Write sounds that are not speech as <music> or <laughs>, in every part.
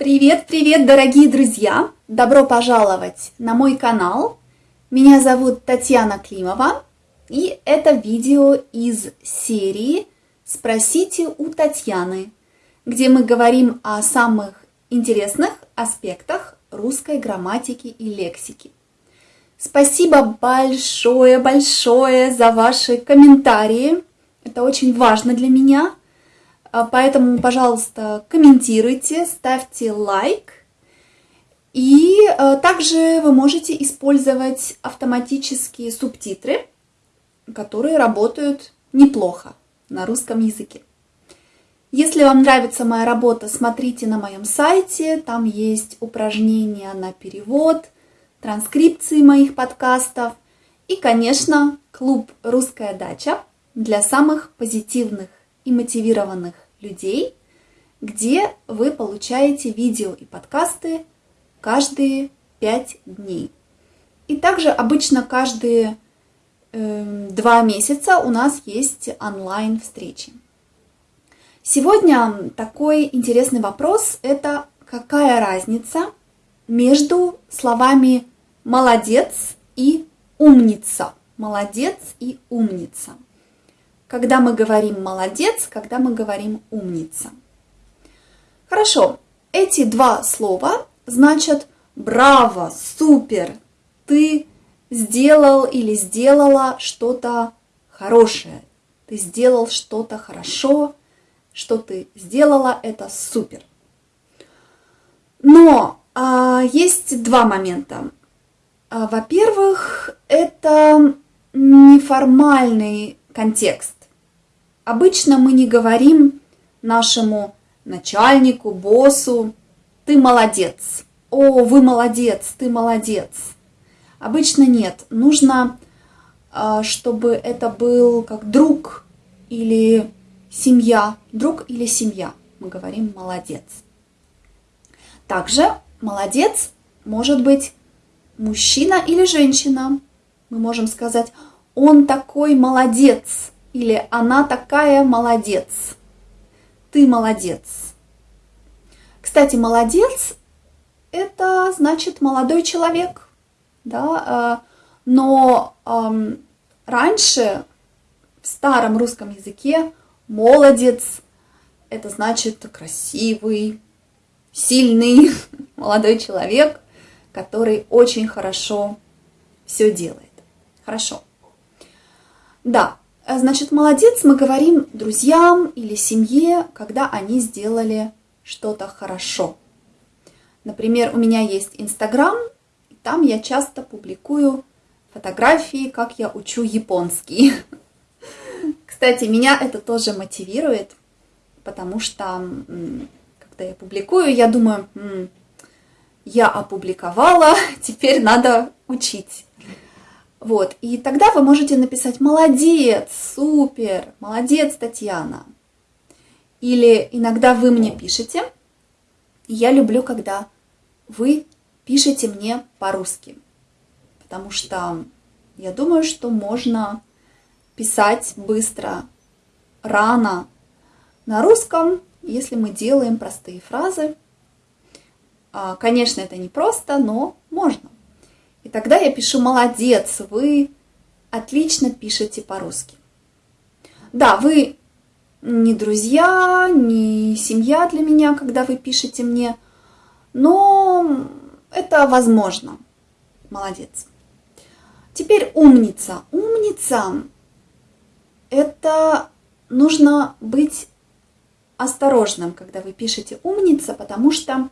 Привет-привет, дорогие друзья! Добро пожаловать на мой канал. Меня зовут Татьяна Климова, и это видео из серии «Спросите у Татьяны», где мы говорим о самых интересных аспектах русской грамматики и лексики. Спасибо большое-большое за ваши комментарии. Это очень важно для меня. А, поэтому, пожалуйста, комментируйте, ставьте лайк. И а, также вы можете использовать автоматические субтитры, которые работают неплохо на русском языке. Если вам нравится моя работа, смотрите на моем сайте, там есть упражнения на перевод, транскрипции моих подкастов и, конечно, клуб «Русская дача» для самых позитивных и мотивированных людей, где вы получаете видео и подкасты каждые 5 дней. И также обычно каждые э, два месяца у нас есть онлайн-встречи. Сегодня такой интересный вопрос – это какая разница между словами «молодец» и «умница». «Молодец» и «умница» когда мы говорим «молодец», когда мы говорим «умница». Хорошо, эти два слова значат «браво», «супер», «ты сделал или сделала что-то хорошее», «ты сделал что-то хорошо», «что ты сделала» – это супер. Но а, есть два момента. А, Во-первых, это неформальный контекст. Обычно мы не говорим нашему начальнику, боссу, ты молодец, о, вы молодец, ты молодец. Обычно нет. Нужно, а, чтобы это был как друг или семья, друг или семья. Мы говорим молодец. Также молодец может быть мужчина или женщина. Мы можем сказать, он такой молодец, или она такая молодец. Ты молодец. Кстати, молодец – это значит молодой человек. Да? Э, но эм, раньше в старом русском языке молодец – это значит красивый, сильный <laughs> молодой человек, который очень хорошо все делает. Хорошо. Да, значит, молодец мы говорим друзьям или семье, когда они сделали что-то хорошо. Например, у меня есть Инстаграм, там я часто публикую фотографии, как я учу японский. <laughs> Кстати, меня это тоже мотивирует, потому что, когда я публикую, я думаю, я опубликовала, <laughs> теперь надо учить. Вот, и тогда вы можете написать «Молодец, супер, молодец, Татьяна». Или иногда вы мне пишете. Я люблю, когда вы пишете мне по-русски, потому что я думаю, что можно писать быстро, рано на русском, если мы делаем простые фразы. А, конечно, это не просто, но можно. И тогда я пишу «молодец, вы отлично пишете по-русски». Да, вы не друзья, не семья для меня, когда вы пишете мне, но это возможно. Молодец. Теперь умница. Умница – это нужно быть осторожным, когда вы пишете умница, потому что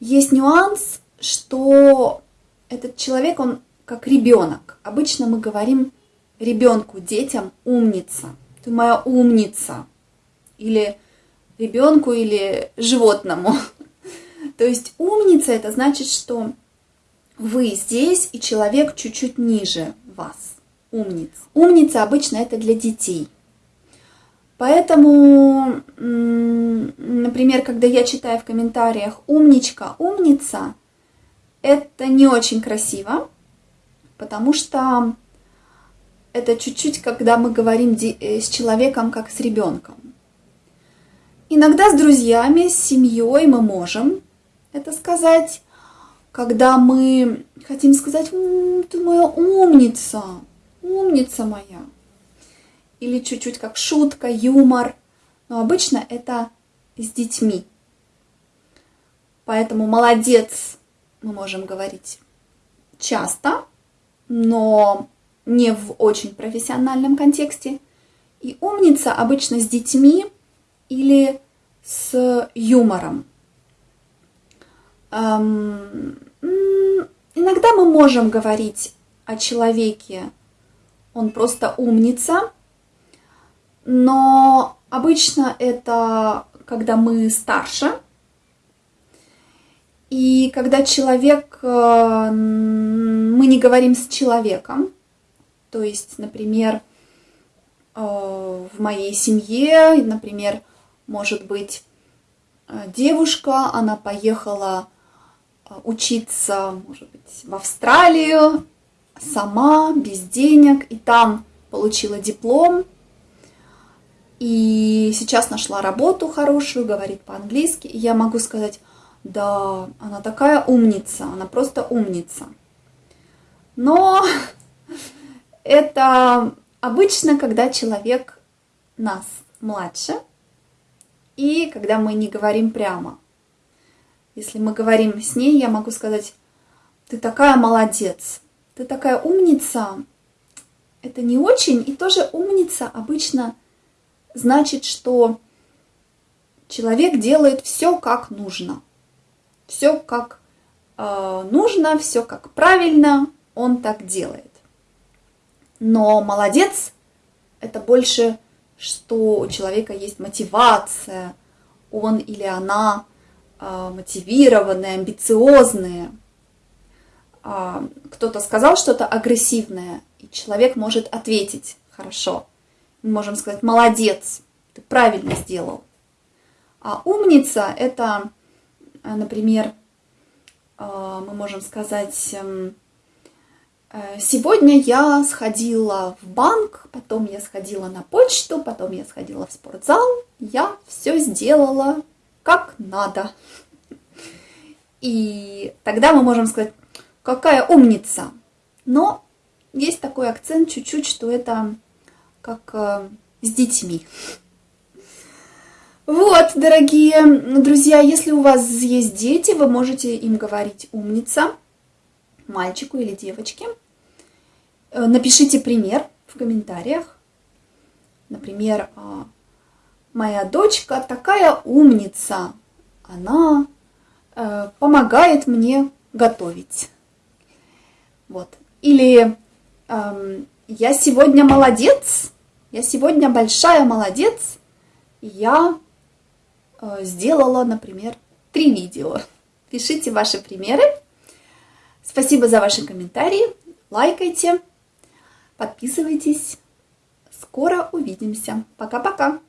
есть нюанс, что этот человек, он как ребенок. Обычно мы говорим ребенку, детям умница. Ты моя умница. Или ребенку, или животному. <laughs> То есть умница это значит, что вы здесь, и человек чуть-чуть ниже вас. Умница. Умница обычно это для детей. Поэтому, например, когда я читаю в комментариях «умничка», «умница», это не очень красиво, потому что это чуть-чуть, когда мы говорим э, с человеком, как с ребенком. Иногда с друзьями, с семьей мы можем это сказать, когда мы хотим сказать, ты моя умница, умница моя. Или чуть-чуть как шутка, юмор. Но обычно это с детьми. Поэтому молодец мы можем говорить часто, но не в очень профессиональном контексте. И умница обычно с детьми или с юмором. Эм, иногда мы можем говорить о человеке, он просто умница, но обычно это когда мы старше, и когда человек, э, мы не говорим с человеком, то есть, например, э, в моей семье, например, может быть, э, девушка, она поехала учиться, может быть, в Австралию сама, без денег, и там получила диплом, и сейчас нашла работу хорошую, говорит по-английски, я могу сказать, да, она такая умница, она просто умница. Но <laughs> это обычно, когда человек нас младше, и когда мы не говорим прямо. Если мы говорим с ней, я могу сказать, ты такая молодец, ты такая умница. Это не очень, и тоже умница обычно значит, что человек делает все как нужно все как э, нужно, все как правильно, он так делает. Но молодец – это больше, что у человека есть мотивация, он или она э, мотивированные, амбициозные. Э, кто-то сказал что-то агрессивное, и человек может ответить хорошо. Мы можем сказать «молодец, ты правильно сделал». А умница – это а, например, а, мы можем сказать, эм, э, сегодня я сходила в банк, потом я сходила на почту, потом я сходила в спортзал, я все сделала как надо. И тогда мы можем сказать, какая умница. Но есть такой акцент чуть-чуть, что это как э, с детьми. Вот, дорогие друзья, если у вас есть дети, вы можете им говорить «умница», мальчику или девочке. Э, напишите пример в комментариях. Например, а, «Моя дочка такая умница, она э, помогает мне готовить». Вот. Или эм, «Я сегодня молодец, я сегодня большая молодец, я сделала, например, три видео. Пишите ваши примеры. Спасибо за ваши комментарии. Лайкайте, подписывайтесь. Скоро увидимся. Пока-пока.